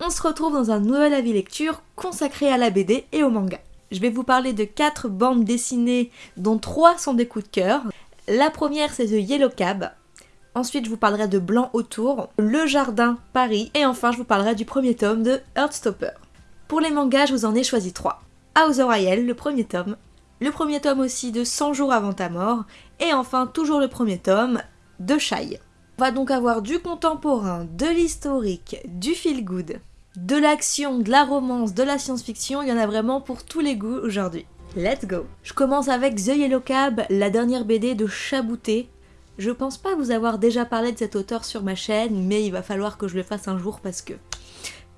On se retrouve dans un nouvel avis lecture consacré à la BD et au manga. Je vais vous parler de 4 bandes dessinées dont 3 sont des coups de cœur. La première c'est The Yellow Cab, Ensuite, je vous parlerai de Blanc autour, Le Jardin, Paris, et enfin, je vous parlerai du premier tome de Heartstopper. Pour les mangas, je vous en ai choisi trois. House Royale, le premier tome, le premier tome aussi de 100 jours avant ta mort, et enfin, toujours le premier tome de Shy. On va donc avoir du contemporain, de l'historique, du feel good, de l'action, de la romance, de la science-fiction, il y en a vraiment pour tous les goûts aujourd'hui. Let's go Je commence avec The Yellow Cab, la dernière BD de Chabouté, je pense pas vous avoir déjà parlé de cet auteur sur ma chaîne, mais il va falloir que je le fasse un jour parce que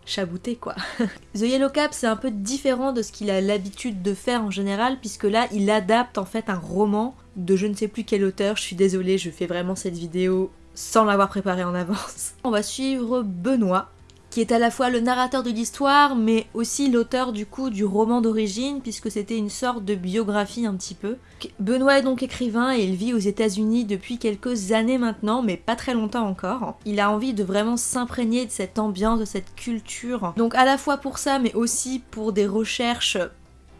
chabouté quoi. The Yellow Cap c'est un peu différent de ce qu'il a l'habitude de faire en général puisque là il adapte en fait un roman de je ne sais plus quel auteur, je suis désolée je fais vraiment cette vidéo sans l'avoir préparé en avance. On va suivre Benoît qui est à la fois le narrateur de l'histoire, mais aussi l'auteur du coup du roman d'origine, puisque c'était une sorte de biographie un petit peu. Benoît est donc écrivain et il vit aux états unis depuis quelques années maintenant, mais pas très longtemps encore. Il a envie de vraiment s'imprégner de cette ambiance, de cette culture. Donc à la fois pour ça, mais aussi pour des recherches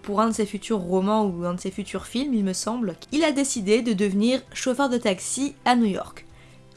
pour un de ses futurs romans ou un de ses futurs films, il me semble, il a décidé de devenir chauffeur de taxi à New York.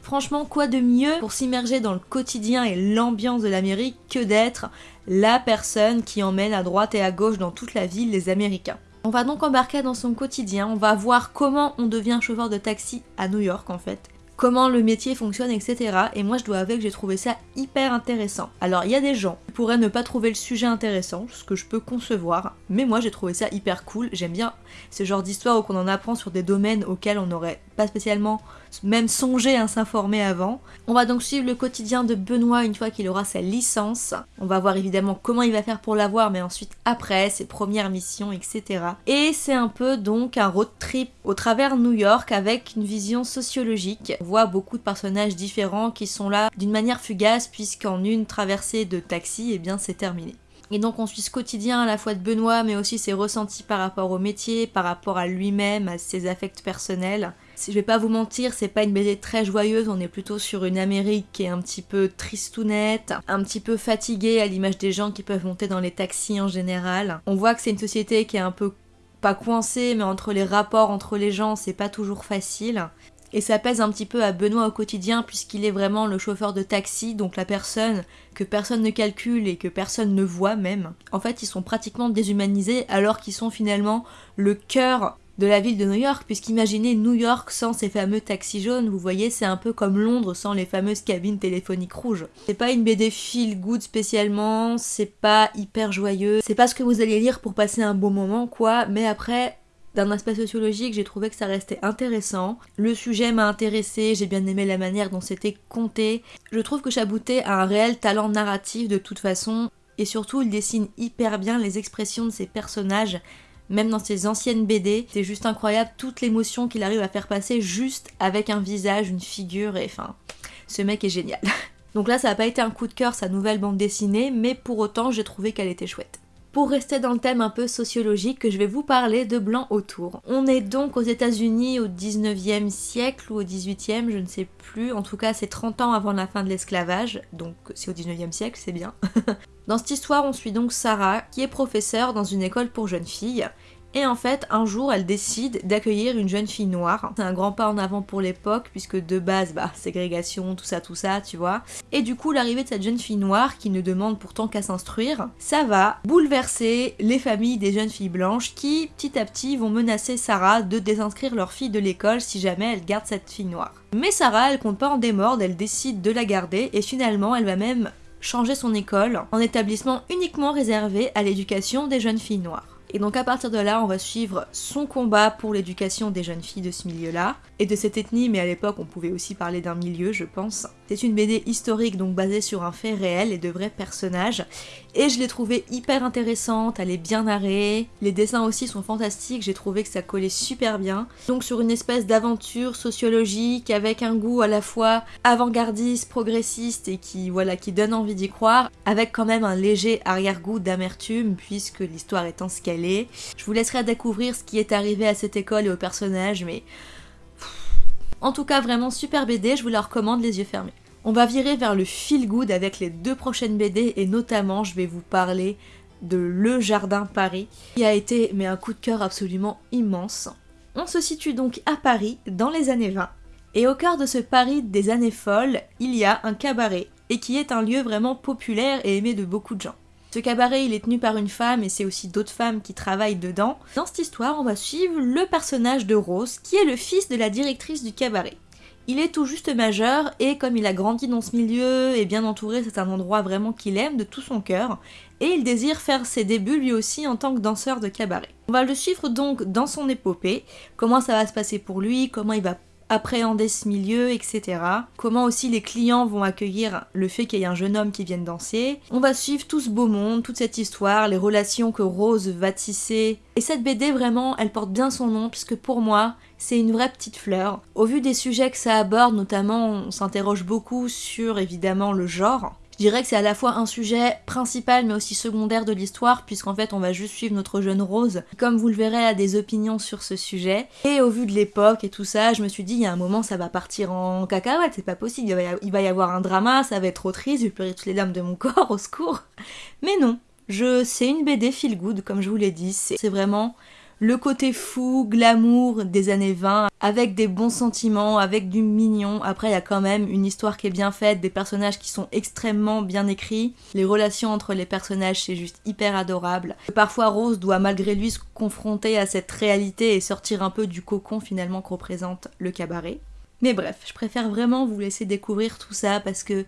Franchement, quoi de mieux pour s'immerger dans le quotidien et l'ambiance de l'Amérique que d'être la personne qui emmène à droite et à gauche dans toute la ville les Américains. On va donc embarquer dans son quotidien, on va voir comment on devient chauffeur de taxi à New York en fait, comment le métier fonctionne, etc. Et moi je dois avouer que j'ai trouvé ça hyper intéressant. Alors il y a des gens qui pourraient ne pas trouver le sujet intéressant, ce que je peux concevoir, mais moi j'ai trouvé ça hyper cool, j'aime bien ce genre d'histoire où on en apprend sur des domaines auxquels on n'aurait pas spécialement même songé à s'informer avant. On va donc suivre le quotidien de Benoît une fois qu'il aura sa licence. On va voir évidemment comment il va faire pour l'avoir, mais ensuite après, ses premières missions, etc. Et c'est un peu donc un road trip au travers New York avec une vision sociologique. On voit beaucoup de personnages différents qui sont là d'une manière fugace puisqu'en une traversée de taxi, et eh bien c'est terminé. Et donc on suit ce quotidien à la fois de Benoît, mais aussi ses ressentis par rapport au métier, par rapport à lui-même, à ses affects personnels. Je vais pas vous mentir, c'est pas une BD très joyeuse, on est plutôt sur une Amérique qui est un petit peu tristounette, un petit peu fatiguée à l'image des gens qui peuvent monter dans les taxis en général. On voit que c'est une société qui est un peu pas coincée, mais entre les rapports entre les gens, c'est pas toujours facile. Et ça pèse un petit peu à Benoît au quotidien puisqu'il est vraiment le chauffeur de taxi, donc la personne que personne ne calcule et que personne ne voit même. En fait, ils sont pratiquement déshumanisés alors qu'ils sont finalement le cœur de la ville de New York, puisqu'imaginez New York sans ces fameux taxis jaunes, vous voyez, c'est un peu comme Londres sans les fameuses cabines téléphoniques rouges. C'est pas une BD feel good spécialement, c'est pas hyper joyeux, c'est pas ce que vous allez lire pour passer un bon moment, quoi, mais après, d'un aspect sociologique, j'ai trouvé que ça restait intéressant. Le sujet m'a intéressé, j'ai bien aimé la manière dont c'était compté. Je trouve que Chabouté a un réel talent narratif de toute façon, et surtout il dessine hyper bien les expressions de ses personnages, même dans ses anciennes BD. C'est juste incroyable toute l'émotion qu'il arrive à faire passer juste avec un visage, une figure, et enfin, ce mec est génial. Donc là, ça n'a pas été un coup de cœur sa nouvelle bande dessinée, mais pour autant, j'ai trouvé qu'elle était chouette pour rester dans le thème un peu sociologique que je vais vous parler de blanc autour. On est donc aux États-Unis au 19e siècle ou au 18e, je ne sais plus. En tout cas, c'est 30 ans avant la fin de l'esclavage, donc c'est au 19e siècle, c'est bien. dans cette histoire, on suit donc Sarah, qui est professeure dans une école pour jeunes filles, et en fait, un jour, elle décide d'accueillir une jeune fille noire. C'est un grand pas en avant pour l'époque, puisque de base, bah, ségrégation, tout ça, tout ça, tu vois. Et du coup, l'arrivée de cette jeune fille noire, qui ne demande pourtant qu'à s'instruire, ça va bouleverser les familles des jeunes filles blanches qui, petit à petit, vont menacer Sarah de désinscrire leur fille de l'école si jamais elle garde cette fille noire. Mais Sarah, elle compte pas en démordre, elle décide de la garder, et finalement, elle va même changer son école en établissement uniquement réservé à l'éducation des jeunes filles noires. Et donc à partir de là, on va suivre son combat pour l'éducation des jeunes filles de ce milieu-là, et de cette ethnie, mais à l'époque on pouvait aussi parler d'un milieu, je pense. C'est une BD historique, donc basée sur un fait réel et de vrais personnages, et je l'ai trouvée hyper intéressante, elle est bien narrée, les dessins aussi sont fantastiques, j'ai trouvé que ça collait super bien. Donc sur une espèce d'aventure sociologique avec un goût à la fois avant-gardiste, progressiste et qui voilà qui donne envie d'y croire, avec quand même un léger arrière-goût d'amertume puisque l'histoire étant ce qu'elle Je vous laisserai découvrir ce qui est arrivé à cette école et aux personnages, mais en tout cas vraiment super BD, je vous la recommande les yeux fermés. On va virer vers le feel good avec les deux prochaines BD et notamment je vais vous parler de Le Jardin Paris qui a été mais un coup de cœur absolument immense. On se situe donc à Paris dans les années 20 et au cœur de ce Paris des années folles, il y a un cabaret et qui est un lieu vraiment populaire et aimé de beaucoup de gens. Ce cabaret, il est tenu par une femme et c'est aussi d'autres femmes qui travaillent dedans. Dans cette histoire, on va suivre le personnage de Rose, qui est le fils de la directrice du cabaret. Il est tout juste majeur et comme il a grandi dans ce milieu et bien entouré, c'est un endroit vraiment qu'il aime de tout son cœur et il désire faire ses débuts lui aussi en tant que danseur de cabaret. On va le suivre donc dans son épopée, comment ça va se passer pour lui, comment il va appréhender ce milieu, etc. Comment aussi les clients vont accueillir le fait qu'il y ait un jeune homme qui vienne danser. On va suivre tout ce beau monde, toute cette histoire, les relations que Rose va tisser. Et cette BD vraiment, elle porte bien son nom puisque pour moi, c'est une vraie petite fleur. Au vu des sujets que ça aborde, notamment, on s'interroge beaucoup sur évidemment le genre. Dirais que c'est à la fois un sujet principal mais aussi secondaire de l'histoire puisqu'en fait on va juste suivre notre jeune Rose. Comme vous le verrez a des opinions sur ce sujet. Et au vu de l'époque et tout ça je me suis dit il y a un moment ça va partir en cacahuète c'est pas possible. Il va, y avoir un drama ça va être trop triste je vais pleurer toutes les dames de mon corps au secours. Mais non je c'est une BD feel good comme je vous l'ai dit. C'est vraiment le côté fou, glamour des années 20, avec des bons sentiments, avec du mignon. Après, il y a quand même une histoire qui est bien faite, des personnages qui sont extrêmement bien écrits. Les relations entre les personnages, c'est juste hyper adorable. Parfois, Rose doit malgré lui se confronter à cette réalité et sortir un peu du cocon finalement que représente le cabaret. Mais bref, je préfère vraiment vous laisser découvrir tout ça parce que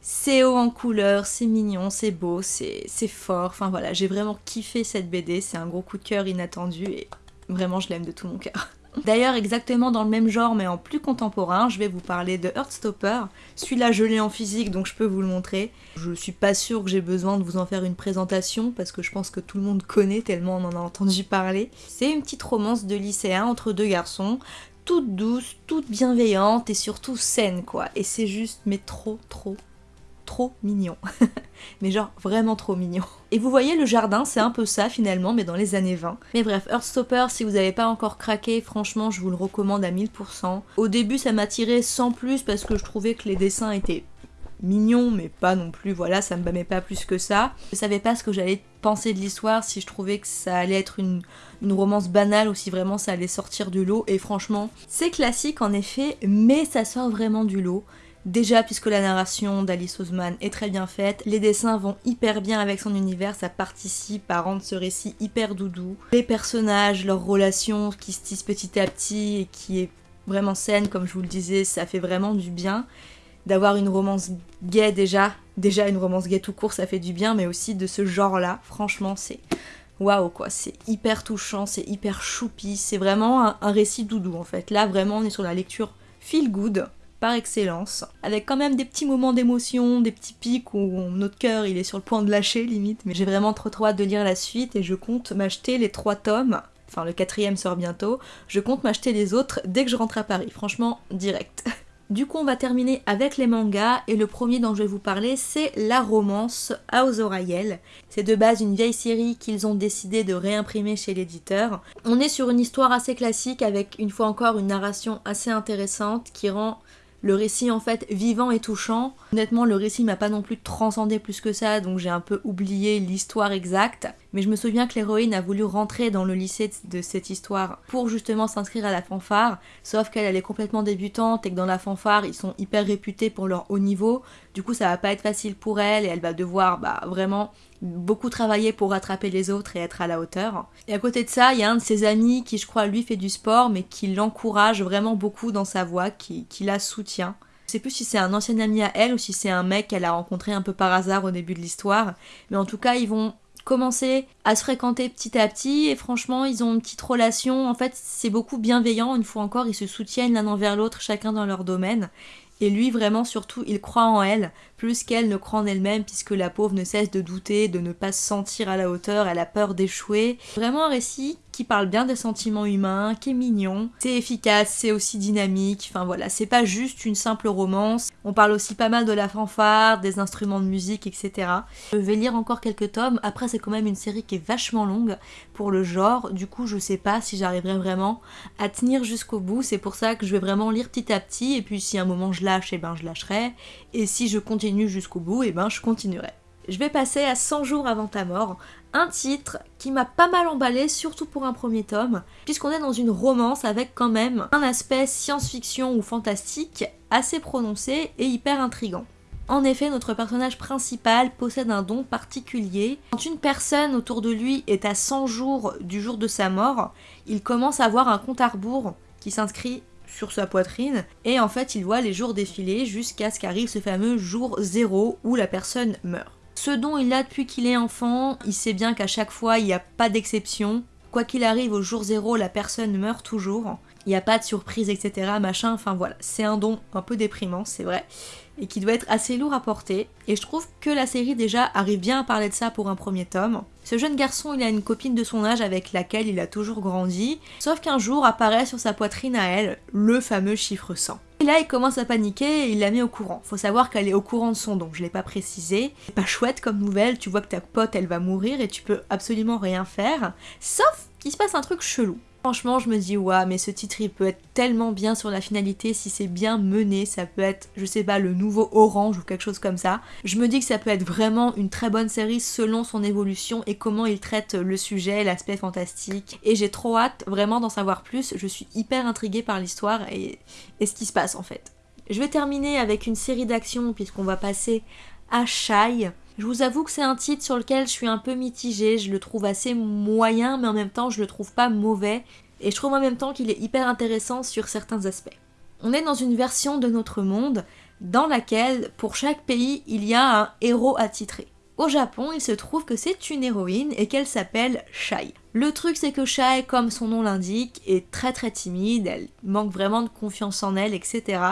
c'est haut en couleur, c'est mignon, c'est beau, c'est fort. Enfin voilà, j'ai vraiment kiffé cette BD, c'est un gros coup de cœur inattendu et vraiment je l'aime de tout mon cœur. D'ailleurs, exactement dans le même genre mais en plus contemporain, je vais vous parler de Heartstopper. Celui-là, je l'ai en physique donc je peux vous le montrer. Je suis pas sûre que j'ai besoin de vous en faire une présentation parce que je pense que tout le monde connaît tellement on en a entendu parler. C'est une petite romance de lycéen entre deux garçons toute douce, toute bienveillante et surtout saine quoi. Et c'est juste mais trop trop mignon. mais genre vraiment trop mignon. Et vous voyez le jardin, c'est un peu ça finalement, mais dans les années 20. Mais bref, Earthstopper, si vous n'avez pas encore craqué, franchement je vous le recommande à 1000%. Au début ça m'a tiré sans plus parce que je trouvais que les dessins étaient mignons, mais pas non plus, voilà, ça me bâmait pas plus que ça. Je savais pas ce que j'allais penser de l'histoire, si je trouvais que ça allait être une romance banale ou si vraiment ça allait sortir du lot. Et franchement, c'est classique en effet, mais ça sort vraiment du lot. Déjà, puisque la narration d'Alice Oseman est très bien faite, les dessins vont hyper bien avec son univers, ça participe à rendre ce récit hyper doudou. Les personnages, leurs relations qui se tissent petit à petit et qui est vraiment saine, comme je vous le disais, ça fait vraiment du bien. D'avoir une romance gay déjà, déjà une romance gay tout court, ça fait du bien, mais aussi de ce genre-là, franchement, c'est waouh quoi, c'est hyper touchant, c'est hyper choupi, c'est vraiment un, un récit doudou en fait. Là, vraiment, on est sur la lecture feel good par excellence, avec quand même des petits moments d'émotion, des petits pics où notre cœur est sur le point de lâcher limite, mais j'ai vraiment trop trop hâte de lire la suite et je compte m'acheter les trois tomes, enfin le quatrième sort bientôt, je compte m'acheter les autres dès que je rentre à Paris, franchement direct. Du coup, on va terminer avec les mangas et le premier dont je vais vous parler, c'est la romance House Oriel. C'est de base une vieille série qu'ils ont décidé de réimprimer chez l'éditeur. On est sur une histoire assez classique avec une fois encore une narration assez intéressante qui rend le récit en fait vivant et touchant. Honnêtement le récit m'a pas non plus transcendé plus que ça donc j'ai un peu oublié l'histoire exacte. Mais je me souviens que l'héroïne a voulu rentrer dans le lycée de cette histoire pour justement s'inscrire à la fanfare, sauf qu'elle est complètement débutante et que dans la fanfare ils sont hyper réputés pour leur haut niveau. Du coup ça va pas être facile pour elle et elle va devoir bah, vraiment beaucoup travailler pour rattraper les autres et être à la hauteur. Et à côté de ça, il y a un de ses amis qui, je crois, lui fait du sport, mais qui l'encourage vraiment beaucoup dans sa voie, qui, qui la soutient. Je sais plus si c'est un ancien ami à elle ou si c'est un mec qu'elle a rencontré un peu par hasard au début de l'histoire, mais en tout cas, ils vont commencer à se fréquenter petit à petit et franchement ils ont une petite relation en fait c'est beaucoup bienveillant une fois encore ils se soutiennent l'un envers l'autre chacun dans leur domaine et lui, vraiment, surtout, il croit en elle, plus qu'elle ne croit en elle-même, puisque la pauvre ne cesse de douter, de ne pas se sentir à la hauteur, elle a peur d'échouer. Vraiment un récit qui parle bien des sentiments humains, qui est mignon, c'est efficace, c'est aussi dynamique, enfin voilà, c'est pas juste une simple romance. On parle aussi pas mal de la fanfare, des instruments de musique, etc. Je vais lire encore quelques tomes, après c'est quand même une série qui est vachement longue pour le genre, du coup je sais pas si j'arriverai vraiment à tenir jusqu'au bout, c'est pour ça que je vais vraiment lire petit à petit, et puis si à un moment je lâche, et eh ben je lâcherai, et si je continue jusqu'au bout, et eh ben je continuerai. Je vais passer à 100 jours avant ta mort, un titre qui m'a pas mal emballé, surtout pour un premier tome, puisqu'on est dans une romance avec quand même un aspect science-fiction ou fantastique assez prononcé et hyper intrigant. En effet, notre personnage principal possède un don particulier. Quand une personne autour de lui est à 100 jours du jour de sa mort, il commence à avoir un compte à rebours qui s'inscrit sur sa poitrine et en fait il voit les jours défiler jusqu'à ce qu'arrive ce fameux jour zéro où la personne meurt. Ce dont il a depuis qu'il est enfant, il sait bien qu'à chaque fois, il n'y a pas d'exception. Quoi qu'il arrive, au jour zéro, la personne meurt toujours. Il n'y a pas de surprise, etc. Machin, enfin voilà. C'est un don un peu déprimant, c'est vrai. Et qui doit être assez lourd à porter. Et je trouve que la série déjà arrive bien à parler de ça pour un premier tome. Ce jeune garçon, il a une copine de son âge avec laquelle il a toujours grandi. Sauf qu'un jour apparaît sur sa poitrine à elle le fameux chiffre 100. Là, il commence à paniquer et il la met au courant. Faut savoir qu'elle est au courant de son don, je l'ai pas précisé. C'est pas chouette comme nouvelle, tu vois que ta pote elle va mourir et tu peux absolument rien faire. Sauf qu'il se passe un truc chelou. Franchement, je me dis, ouais, mais ce titre, il peut être tellement bien sur la finalité si c'est bien mené. Ça peut être, je sais pas, le nouveau Orange ou quelque chose comme ça. Je me dis que ça peut être vraiment une très bonne série selon son évolution et comment il traite le sujet, l'aspect fantastique. Et j'ai trop hâte vraiment d'en savoir plus. Je suis hyper intriguée par l'histoire et, et ce qui se passe en fait. Je vais terminer avec une série d'actions puisqu'on va passer à Shy. Je vous avoue que c'est un titre sur lequel je suis un peu mitigée, je le trouve assez moyen mais en même temps je le trouve pas mauvais et je trouve en même temps qu'il est hyper intéressant sur certains aspects. On est dans une version de notre monde dans laquelle pour chaque pays il y a un héros attitré. Au Japon, il se trouve que c'est une héroïne et qu'elle s'appelle Shai. Le truc c'est que Shai, comme son nom l'indique, est très très timide, elle manque vraiment de confiance en elle, etc.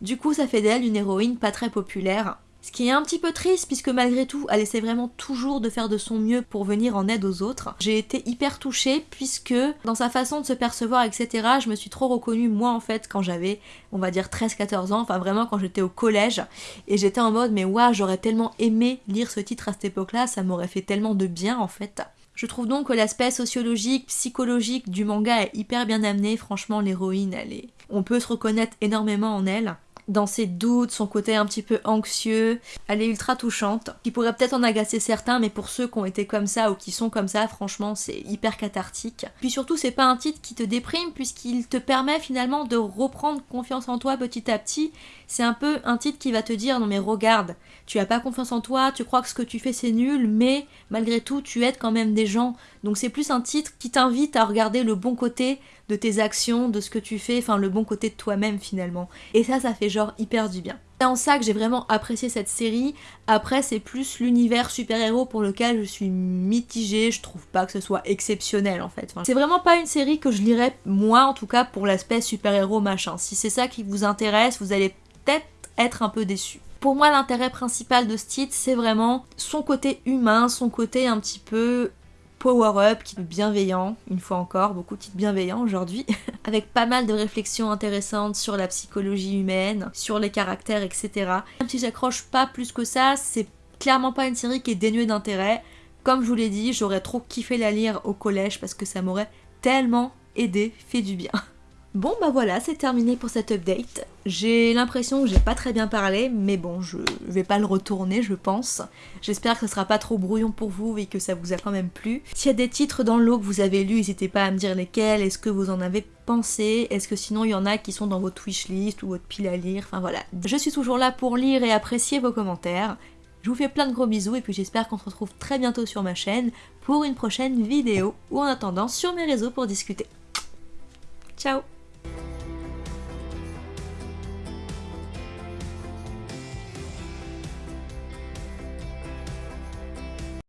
Du coup ça fait d'elle une héroïne pas très populaire ce qui est un petit peu triste puisque malgré tout, elle essaie vraiment toujours de faire de son mieux pour venir en aide aux autres. J'ai été hyper touchée puisque dans sa façon de se percevoir, etc., je me suis trop reconnue moi en fait quand j'avais, on va dire 13-14 ans, enfin vraiment quand j'étais au collège. Et j'étais en mode mais waouh, j'aurais tellement aimé lire ce titre à cette époque-là, ça m'aurait fait tellement de bien en fait. Je trouve donc que l'aspect sociologique, psychologique du manga est hyper bien amené. Franchement, l'héroïne, elle. On peut se reconnaître énormément en elle dans ses doutes, son côté un petit peu anxieux. Elle est ultra touchante, qui pourrait peut-être en agacer certains, mais pour ceux qui ont été comme ça ou qui sont comme ça, franchement, c'est hyper cathartique. Puis surtout, c'est pas un titre qui te déprime, puisqu'il te permet finalement de reprendre confiance en toi petit à petit. C'est un peu un titre qui va te dire non mais regarde, tu as pas confiance en toi, tu crois que ce que tu fais c'est nul, mais malgré tout, tu aides quand même des gens. Donc c'est plus un titre qui t'invite à regarder le bon côté de tes actions, de ce que tu fais, enfin le bon côté de toi-même finalement. Et ça, ça fait genre hyper du bien. C'est en ça que j'ai vraiment apprécié cette série. Après, c'est plus l'univers super-héros pour lequel je suis mitigée. Je trouve pas que ce soit exceptionnel en fait. c'est vraiment pas une série que je lirais, moi en tout cas, pour l'aspect super-héros machin. Si c'est ça qui vous intéresse, vous allez peut-être être un peu déçu. Pour moi, l'intérêt principal de ce titre, c'est vraiment son côté humain, son côté un petit peu power-up, qui est bienveillant, une fois encore, beaucoup de titres bienveillants aujourd'hui, avec pas mal de réflexions intéressantes sur la psychologie humaine, sur les caractères, etc. Même si j'accroche pas plus que ça, c'est clairement pas une série qui est dénuée d'intérêt. Comme je vous l'ai dit, j'aurais trop kiffé la lire au collège parce que ça m'aurait tellement aidé, fait du bien. Bon bah voilà, c'est terminé pour cette update. J'ai l'impression que j'ai pas très bien parlé, mais bon, je vais pas le retourner, je pense. J'espère que ce sera pas trop brouillon pour vous et que ça vous a quand même plu. S'il y a des titres dans l'eau que vous avez lus, n'hésitez pas à me dire lesquels, est-ce que vous en avez pensé, est-ce que sinon il y en a qui sont dans votre wishlist ou votre pile à lire, enfin voilà. Je suis toujours là pour lire et apprécier vos commentaires. Je vous fais plein de gros bisous et puis j'espère qu'on se retrouve très bientôt sur ma chaîne pour une prochaine vidéo ou en attendant sur mes réseaux pour discuter. Ciao